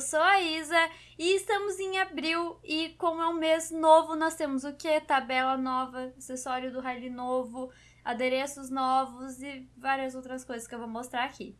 eu sou a Isa e estamos em abril e como é um mês novo, nós temos o que? Tabela nova, acessório do Harley novo, adereços novos e várias outras coisas que eu vou mostrar aqui.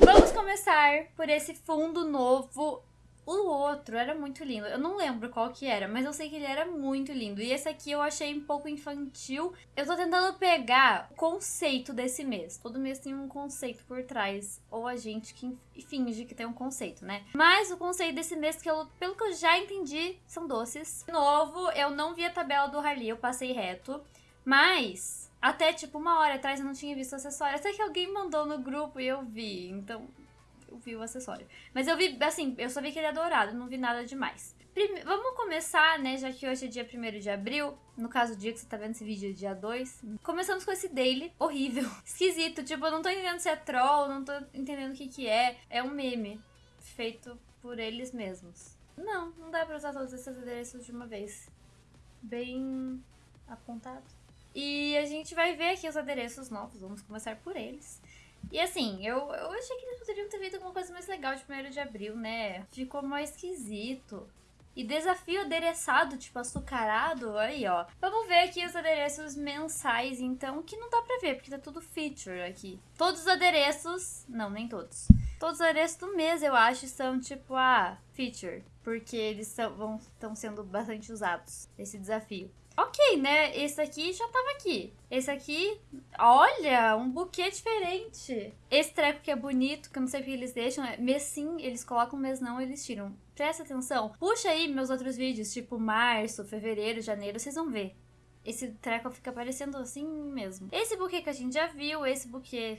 Vamos começar por esse fundo novo o outro era muito lindo. Eu não lembro qual que era, mas eu sei que ele era muito lindo. E esse aqui eu achei um pouco infantil. Eu tô tentando pegar o conceito desse mês. Todo mês tem um conceito por trás. Ou a gente que finge que tem um conceito, né? Mas o conceito desse mês, que eu, pelo que eu já entendi, são doces. De novo, eu não vi a tabela do Harley, eu passei reto. Mas até tipo uma hora atrás eu não tinha visto acessório. Até que alguém mandou no grupo e eu vi. Então vi o acessório. Mas eu vi, assim, eu só vi que ele é dourado, não vi nada demais. Prime vamos começar, né, já que hoje é dia 1 de abril, no caso o dia que você tá vendo esse vídeo é dia 2. Começamos com esse daily horrível, esquisito, tipo, eu não tô entendendo se é troll, não tô entendendo o que que é. É um meme feito por eles mesmos. Não, não dá pra usar todos esses adereços de uma vez. Bem apontado. E a gente vai ver aqui os adereços novos, vamos começar por eles. E assim, eu, eu achei que eles poderiam ter feito alguma coisa mais legal de 1 de abril, né? Ficou mais esquisito. E desafio adereçado, tipo açucarado, aí ó. Vamos ver aqui os adereços mensais, então, que não dá pra ver, porque tá tudo feature aqui. Todos os adereços, não, nem todos. Todos os adereços do mês, eu acho, são tipo, ah, feature. Porque eles estão sendo bastante usados, esse desafio. Ok, né? Esse aqui já tava aqui. Esse aqui, olha, um buquê diferente. Esse treco que é bonito, que eu não sei porque eles deixam, é mês sim, eles colocam, mês não, eles tiram. Presta atenção. Puxa aí meus outros vídeos, tipo março, fevereiro, janeiro, vocês vão ver. Esse treco fica aparecendo assim mesmo. Esse buquê que a gente já viu, esse buquê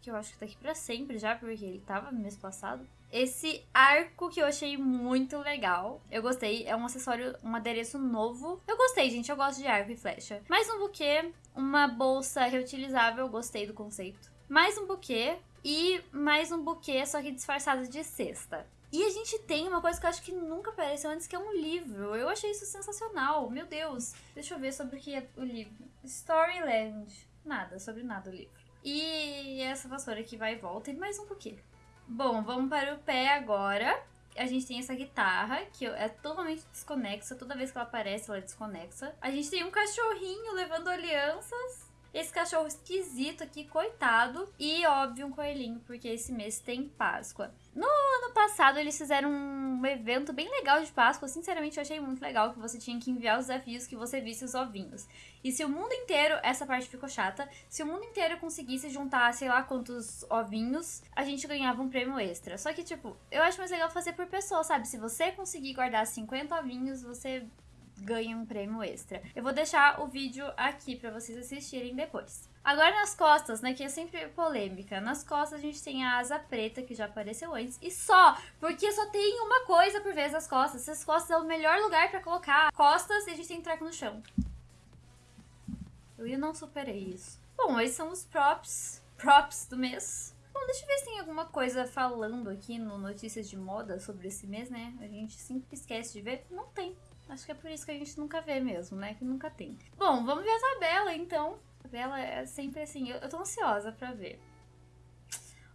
que eu acho que tá aqui pra sempre já, porque ele tava no mês passado. Esse arco que eu achei muito legal. Eu gostei. É um acessório, um adereço novo. Eu gostei, gente. Eu gosto de arco e flecha. Mais um buquê. Uma bolsa reutilizável. Gostei do conceito. Mais um buquê. E mais um buquê, só que disfarçado de cesta. E a gente tem uma coisa que eu acho que nunca apareceu antes, que é um livro. Eu achei isso sensacional. Meu Deus. Deixa eu ver sobre o que é o livro. Storyland. Nada, sobre nada o livro. E essa vassoura que vai e volta. E mais um buquê. Bom, vamos para o pé agora. A gente tem essa guitarra, que é totalmente desconexa. Toda vez que ela aparece, ela é desconexa. A gente tem um cachorrinho levando alianças. Esse cachorro esquisito aqui, coitado. E, óbvio, um coelhinho, porque esse mês tem Páscoa. No ano passado, eles fizeram um evento bem legal de Páscoa. Sinceramente, eu achei muito legal que você tinha que enviar os desafios que você visse os ovinhos. E se o mundo inteiro, essa parte ficou chata, se o mundo inteiro conseguisse juntar, sei lá quantos ovinhos, a gente ganhava um prêmio extra. Só que, tipo, eu acho mais legal fazer por pessoa, sabe? Se você conseguir guardar 50 ovinhos, você ganha um prêmio extra. Eu vou deixar o vídeo aqui para vocês assistirem depois. Agora nas costas, né, que é sempre polêmica. Nas costas a gente tem a asa preta, que já apareceu antes. E só, porque só tem uma coisa por vez nas costas. Essas costas é o melhor lugar para colocar costas e a gente tem treco no chão. Eu não superei isso. Bom, esses são os props, props do mês. Bom, deixa eu ver se tem alguma coisa falando aqui no Notícias de Moda sobre esse mês, né? A gente sempre esquece de ver. Não tem. Acho que é por isso que a gente nunca vê mesmo, né? Que nunca tem. Bom, vamos ver a tabela, então. A tabela é sempre assim. Eu, eu tô ansiosa pra ver.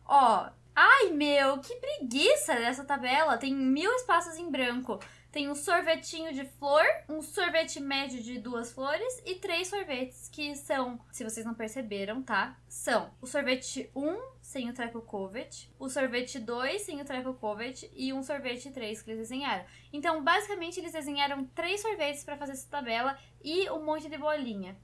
Ó. Ai, meu, que preguiça dessa tabela. Tem mil espaços em branco. Tem um sorvetinho de flor, um sorvete médio de duas flores e três sorvetes que são, se vocês não perceberam, tá? São o sorvete 1 sem o treco covet, o sorvete 2 sem o treco covet e um sorvete 3 que eles desenharam. Então, basicamente, eles desenharam três sorvetes para fazer essa tabela e um monte de bolinha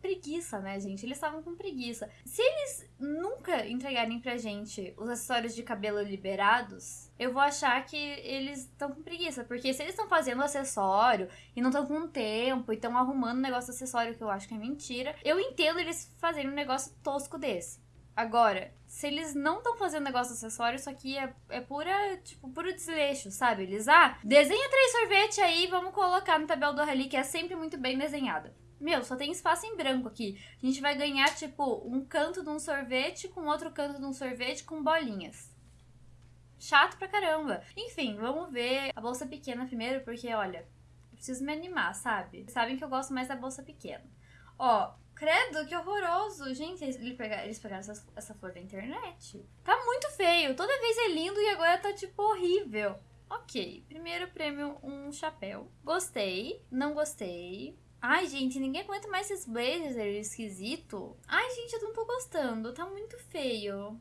preguiça, né, gente? Eles estavam com preguiça. Se eles nunca entregarem pra gente os acessórios de cabelo liberados, eu vou achar que eles estão com preguiça. Porque se eles estão fazendo acessório e não estão com tempo e estão arrumando um negócio acessório que eu acho que é mentira, eu entendo eles fazerem um negócio tosco desse. Agora, se eles não estão fazendo negócio acessório, isso aqui é, é pura, tipo, puro desleixo, sabe? Eles, ah, desenha três sorvetes aí, vamos colocar no tabela do Rally, que é sempre muito bem desenhada. Meu, só tem espaço em branco aqui. A gente vai ganhar, tipo, um canto de um sorvete com outro canto de um sorvete com bolinhas. Chato pra caramba. Enfim, vamos ver a bolsa pequena primeiro, porque, olha, eu preciso me animar, sabe? Sabem que eu gosto mais da bolsa pequena. Ó, Credo, que horroroso. Gente, eles pegaram, eles pegaram essa, essa flor da internet. Tá muito feio. Toda vez é lindo e agora tá, tipo, horrível. Ok, primeiro prêmio, um chapéu. Gostei, não gostei. Ai, gente, ninguém aguenta mais esses blazers esquisito. Ai, gente, eu não tô gostando. Tá muito feio.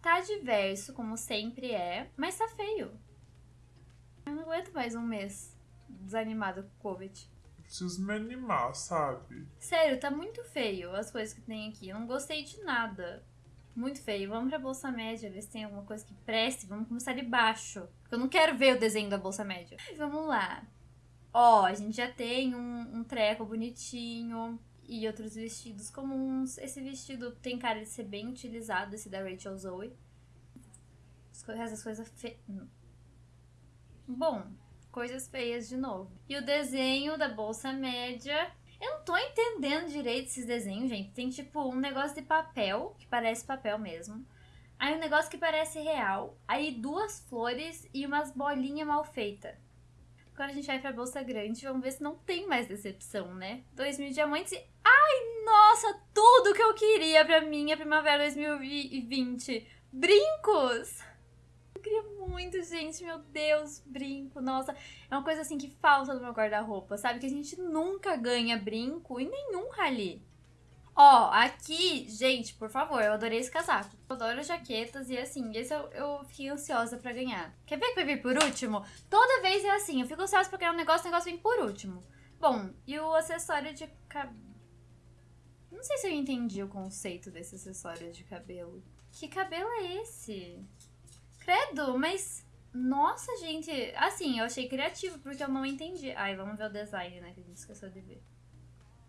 Tá diverso, como sempre é, mas tá feio. Eu não aguento mais um mês desanimada com o Covid. Preciso me animar, sabe? Sério, tá muito feio as coisas que tem aqui. Eu não gostei de nada. Muito feio. Vamos pra Bolsa Média, ver se tem alguma coisa que preste. Vamos começar de baixo. Porque eu não quero ver o desenho da Bolsa Média. Vamos lá. Ó, a gente já tem um, um treco bonitinho e outros vestidos comuns. Esse vestido tem cara de ser bem utilizado, esse da Rachel Zoe. Essas coisas fe... Bom, coisas feias de novo. E o desenho da bolsa média. Eu não tô entendendo direito esses desenhos, gente. Tem tipo um negócio de papel, que parece papel mesmo. Aí um negócio que parece real. Aí duas flores e umas bolinhas mal feitas. Agora a gente vai pra bolsa grande, vamos ver se não tem mais decepção, né? 2 mil diamantes e... Ai, nossa, tudo que eu queria pra minha primavera 2020. Brincos! Eu queria muito, gente, meu Deus, brinco, nossa. É uma coisa assim que falta no meu guarda-roupa, sabe? Que a gente nunca ganha brinco em nenhum rally. Ó, aqui, gente, por favor, eu adorei esse casaco. Eu adoro jaquetas e assim, esse eu, eu fiquei ansiosa pra ganhar. Quer ver que vai vir por último? Toda vez é assim, eu fico ansiosa pra ganhar um negócio, o negócio vem por último. Bom, e o acessório de cabelo... Não sei se eu entendi o conceito desse acessório de cabelo. Que cabelo é esse? Credo, mas... Nossa, gente, assim, eu achei criativo porque eu não entendi. Ai, vamos ver o design, né, que a gente esqueceu de ver.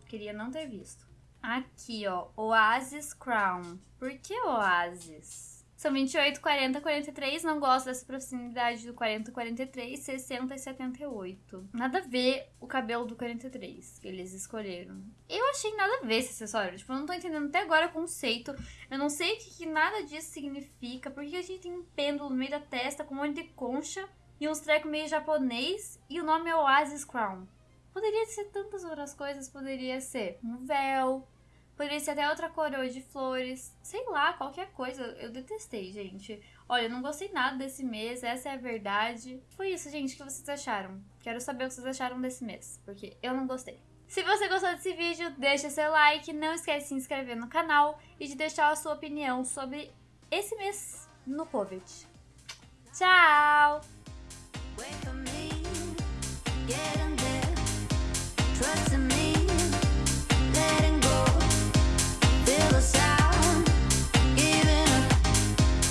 Queria não ter visto. Aqui, ó, Oasis Crown. Por que Oasis? São 28, 40, 43. Não gosto dessa proximidade do 40, 43, 60 e 78. Nada a ver o cabelo do 43 que eles escolheram. Eu achei nada a ver esse acessório. Tipo, eu não tô entendendo até agora o conceito. Eu não sei o que, que nada disso significa. Por que a gente tem um pêndulo no meio da testa com um monte de concha e uns trecos meio japonês e o nome é Oasis Crown? Poderia ser tantas outras coisas. Poderia ser um véu, Poderia ser até outra coroa de flores. Sei lá, qualquer coisa. Eu detestei, gente. Olha, eu não gostei nada desse mês, essa é a verdade. Foi isso, gente, que vocês acharam. Quero saber o que vocês acharam desse mês, porque eu não gostei. Se você gostou desse vídeo, deixa seu like, não esquece de se inscrever no canal e de deixar a sua opinião sobre esse mês no Covid. Tchau!